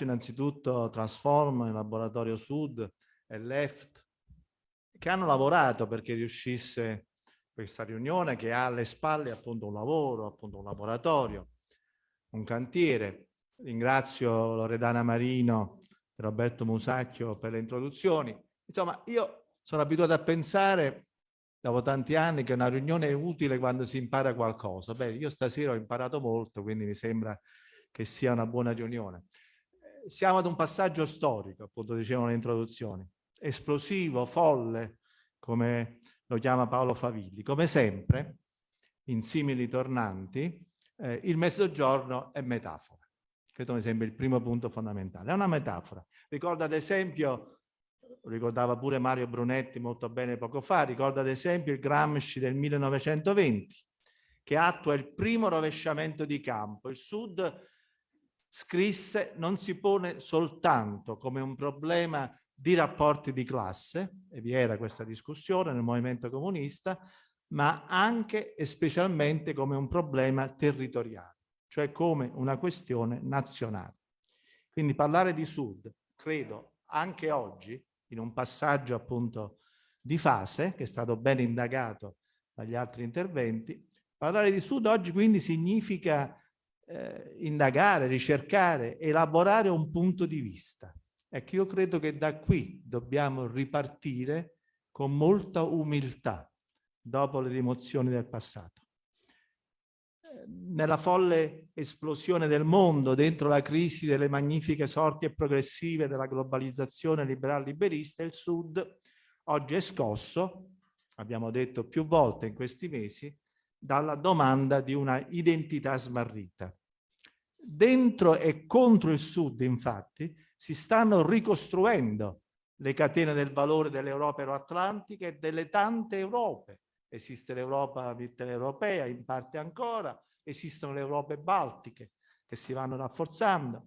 ringrazio innanzitutto Transform, il Laboratorio Sud e Left che hanno lavorato perché riuscisse questa riunione che ha alle spalle appunto un lavoro, appunto un laboratorio, un cantiere. Ringrazio Loredana Marino e Roberto Musacchio per le introduzioni. Insomma, io sono abituato a pensare dopo tanti anni che una riunione è utile quando si impara qualcosa. Beh, io stasera ho imparato molto, quindi mi sembra che sia una buona riunione. Siamo ad un passaggio storico, appunto dicevano le introduzioni, esplosivo, folle, come lo chiama Paolo Favilli. Come sempre, in simili tornanti, eh, il mezzogiorno è metafora. Questo mi sembra il primo punto fondamentale. È una metafora. Ricorda ad esempio ricordava pure Mario Brunetti molto bene poco fa, ricorda ad esempio il Gramsci del 1920, che attua il primo rovesciamento di campo. Il Sud, scrisse, non si pone soltanto come un problema di rapporti di classe, e vi era questa discussione nel movimento comunista, ma anche e specialmente come un problema territoriale, cioè come una questione nazionale. Quindi parlare di Sud, credo, anche oggi, in un passaggio appunto di fase, che è stato ben indagato dagli altri interventi. Parlare di Sud oggi quindi significa eh, indagare, ricercare, elaborare un punto di vista. Ecco, io credo che da qui dobbiamo ripartire con molta umiltà dopo le rimozioni del passato. Nella folle esplosione del mondo, dentro la crisi delle magnifiche sorti e progressive della globalizzazione liberal-liberista, il Sud oggi è scosso, abbiamo detto più volte in questi mesi, dalla domanda di una identità smarrita. Dentro e contro il Sud, infatti, si stanno ricostruendo le catene del valore dell'Europa euroatlantica e delle tante Europe. Esiste l'Europa mitteleuropea, in parte ancora, esistono le Europe baltiche che si vanno rafforzando,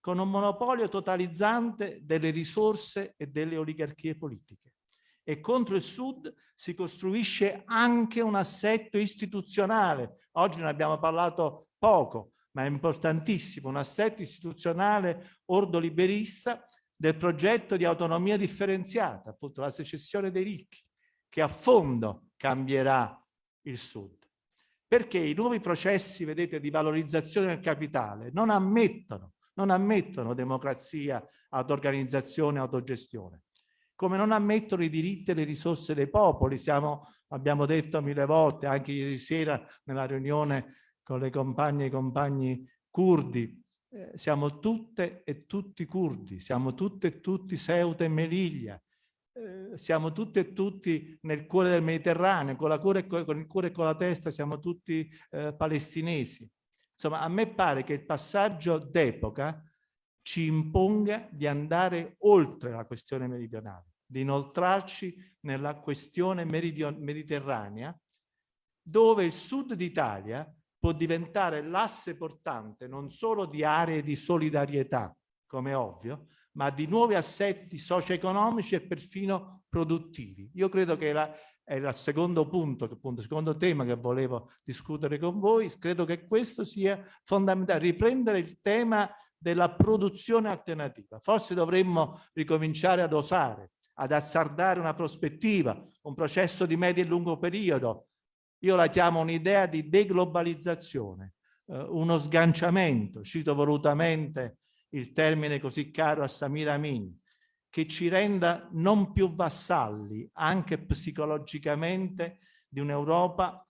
con un monopolio totalizzante delle risorse e delle oligarchie politiche. E contro il Sud si costruisce anche un assetto istituzionale. Oggi ne abbiamo parlato poco, ma è importantissimo, un assetto istituzionale ordoliberista del progetto di autonomia differenziata, appunto la secessione dei ricchi, che a fondo cambierà il Sud. Perché i nuovi processi, vedete, di valorizzazione del capitale non ammettono, non ammettono democrazia, auto-organizzazione, autogestione come non ammettono i diritti e le risorse dei popoli. Siamo, abbiamo detto mille volte, anche ieri sera nella riunione con le compagne e i compagni curdi, eh, siamo tutte e tutti curdi, siamo tutte e tutti Ceuta e Melilla, eh, siamo tutte e tutti nel cuore del Mediterraneo, con, cuore, con il cuore e con la testa siamo tutti eh, palestinesi. Insomma, a me pare che il passaggio d'epoca ci imponga di andare oltre la questione meridionale, di inoltrarci nella questione mediterranea, dove il sud d'Italia può diventare l'asse portante non solo di aree di solidarietà, come ovvio, ma di nuovi assetti socio-economici e perfino produttivi. Io credo che la, è il secondo punto, appunto, il secondo tema che volevo discutere con voi, credo che questo sia fondamentale, riprendere il tema della produzione alternativa. Forse dovremmo ricominciare ad osare, ad azzardare una prospettiva, un processo di medio e lungo periodo, io la chiamo un'idea di deglobalizzazione, eh, uno sganciamento, cito volutamente il termine così caro a Samir Amin, che ci renda non più vassalli, anche psicologicamente, di un'Europa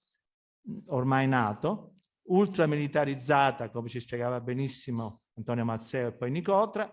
ormai nato, ultramilitarizzata, come ci spiegava benissimo Antonio Mazzeo e poi Nicotra,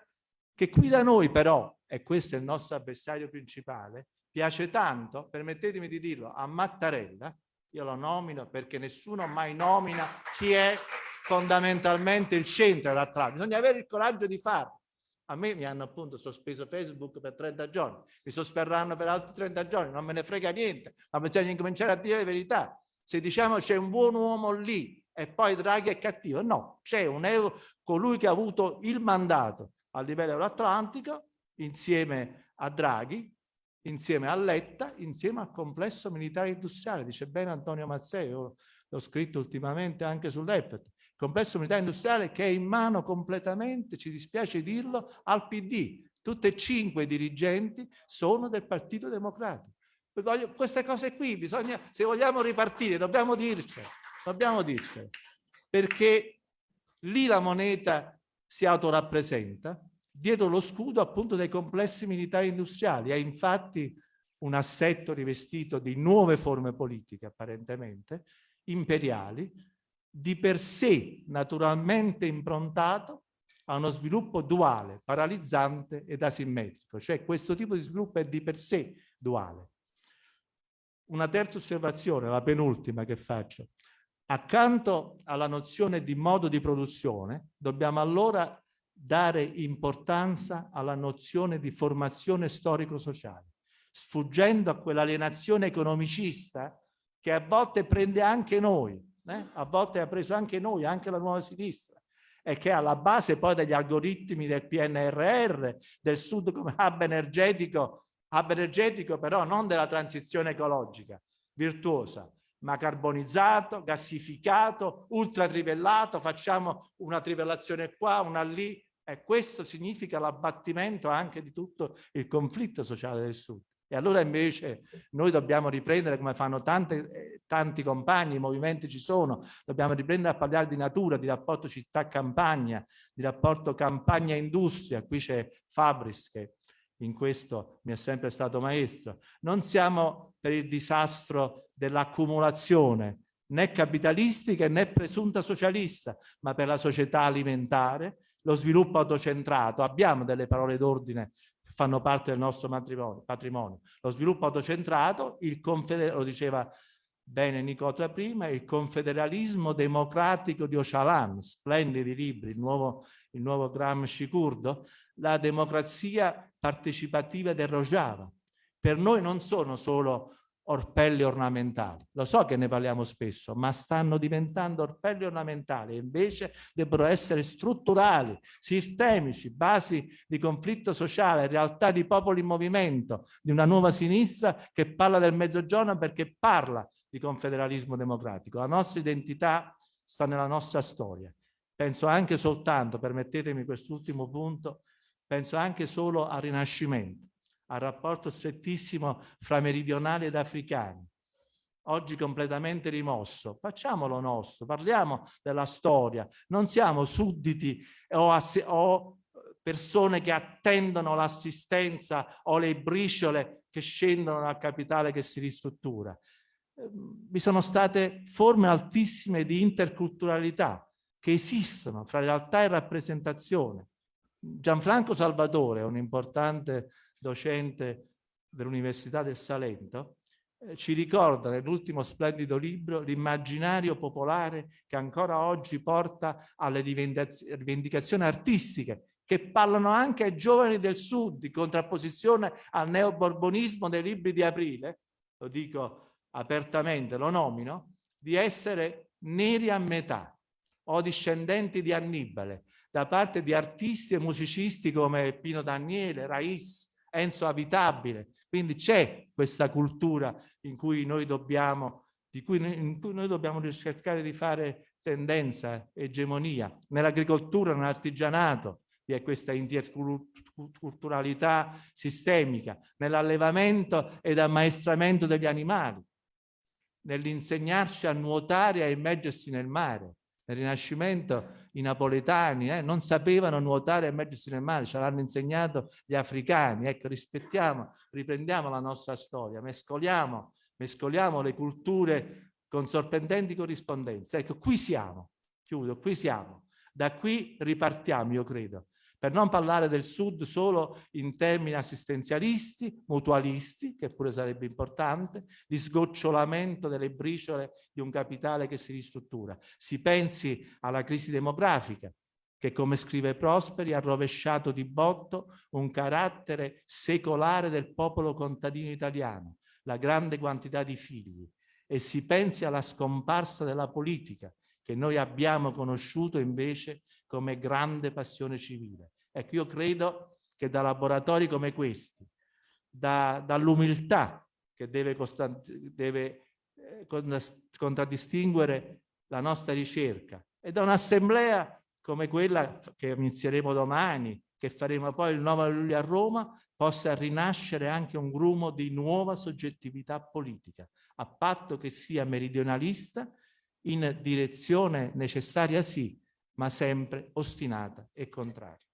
che qui da noi però, e questo è il nostro avversario principale, piace tanto, permettetemi di dirlo, a Mattarella, io lo nomino perché nessuno mai nomina chi è fondamentalmente il centro dell'Atlantico. Bisogna avere il coraggio di farlo. A me mi hanno appunto sospeso Facebook per 30 giorni, mi sosperranno per altri 30 giorni, non me ne frega niente, ma bisogna incominciare a dire la verità. Se diciamo c'è un buon uomo lì e poi Draghi è cattivo, no, c'è un euro, colui che ha avuto il mandato a livello euroatlantico insieme a Draghi, insieme a Letta, insieme al complesso militare industriale. Dice bene Antonio Mazzei, l'ho scritto ultimamente anche sull'EPET. complesso militare industriale che è in mano completamente, ci dispiace dirlo, al PD. Tutti e cinque i dirigenti sono del Partito Democratico. Queste cose qui, bisogna, se vogliamo ripartire, dobbiamo dircele, dobbiamo dircele, perché lì la moneta si autorappresenta, dietro lo scudo appunto dei complessi militari industriali. È infatti un assetto rivestito di nuove forme politiche, apparentemente, imperiali, di per sé naturalmente improntato a uno sviluppo duale, paralizzante ed asimmetrico. Cioè questo tipo di sviluppo è di per sé duale. Una terza osservazione, la penultima che faccio. Accanto alla nozione di modo di produzione, dobbiamo allora dare importanza alla nozione di formazione storico-sociale, sfuggendo a quell'alienazione economicista che a volte prende anche noi, eh? a volte ha preso anche noi, anche la nuova sinistra, e che è alla base poi degli algoritmi del PNRR, del Sud come hub energetico, hub energetico però non della transizione ecologica, virtuosa, ma carbonizzato, gassificato, ultratrivellato, facciamo una trivellazione qua, una lì, e questo significa l'abbattimento anche di tutto il conflitto sociale del Sud. E allora invece noi dobbiamo riprendere, come fanno tante, eh, tanti compagni, i movimenti ci sono, dobbiamo riprendere a parlare di natura, di rapporto città-campagna, di rapporto campagna-industria. Qui c'è Fabris che in questo mi è sempre stato maestro. Non siamo per il disastro dell'accumulazione né capitalistica né presunta socialista, ma per la società alimentare, lo sviluppo autocentrato. Abbiamo delle parole d'ordine che fanno parte del nostro patrimonio. Lo sviluppo autocentrato, il lo diceva bene Nicota prima, il confederalismo democratico di Ocalan, splendidi libri, il nuovo, il nuovo Gramsci curdo, la democrazia partecipativa del Rojava. Per noi non sono solo orpelli ornamentali. Lo so che ne parliamo spesso, ma stanno diventando orpelli ornamentali e invece debbono essere strutturali, sistemici, basi di conflitto sociale, realtà di popoli in movimento, di una nuova sinistra che parla del mezzogiorno perché parla di confederalismo democratico. La nostra identità sta nella nostra storia. Penso anche soltanto, permettetemi quest'ultimo punto, penso anche solo al Rinascimento al rapporto strettissimo fra meridionali ed africani, oggi completamente rimosso. Facciamolo nostro, parliamo della storia, non siamo sudditi o, o persone che attendono l'assistenza o le briciole che scendono dal capitale che si ristruttura. Ehm, vi sono state forme altissime di interculturalità che esistono fra realtà e rappresentazione. Gianfranco Salvatore, un importante docente dell'Università del Salento, eh, ci ricorda nell'ultimo splendido libro l'immaginario popolare che ancora oggi porta alle rivendicazioni artistiche che parlano anche ai giovani del sud in contrapposizione al neoborbonismo dei libri di aprile, lo dico apertamente, lo nomino, di essere neri a metà o discendenti di Annibale da parte di artisti e musicisti come Pino Daniele, Rais, Enzo Abitabile. Quindi c'è questa cultura in cui noi dobbiamo, di cui, in cui noi dobbiamo cercare di fare tendenza, egemonia. Nell'agricoltura, nell'artigianato vi è questa interculturalità sistemica, nell'allevamento ed ammaestramento degli animali, nell'insegnarci a nuotare e a immergersi nel mare. Nel Rinascimento i napoletani eh, non sapevano nuotare e mettersi nel mare, ce l'hanno insegnato gli africani. Ecco, rispettiamo, riprendiamo la nostra storia, mescoliamo, mescoliamo le culture con sorprendenti corrispondenze. Ecco, qui siamo, chiudo, qui siamo. Da qui ripartiamo, io credo, per non parlare del Sud solo in termini assistenzialisti, mutualisti, che pure sarebbe importante, di sgocciolamento delle briciole di un capitale che si ristruttura. Si pensi alla crisi demografica, che come scrive Prosperi ha rovesciato di botto un carattere secolare del popolo contadino italiano, la grande quantità di figli, e si pensi alla scomparsa della politica, che noi abbiamo conosciuto invece come grande passione civile. Ecco, io credo che da laboratori come questi, da, dall'umiltà che deve, deve eh, contraddistinguere la nostra ricerca, e da un'assemblea come quella che inizieremo domani, che faremo poi il 9 luglio a Roma, possa rinascere anche un grumo di nuova soggettività politica, a patto che sia meridionalista, in direzione necessaria sì, ma sempre ostinata e contraria.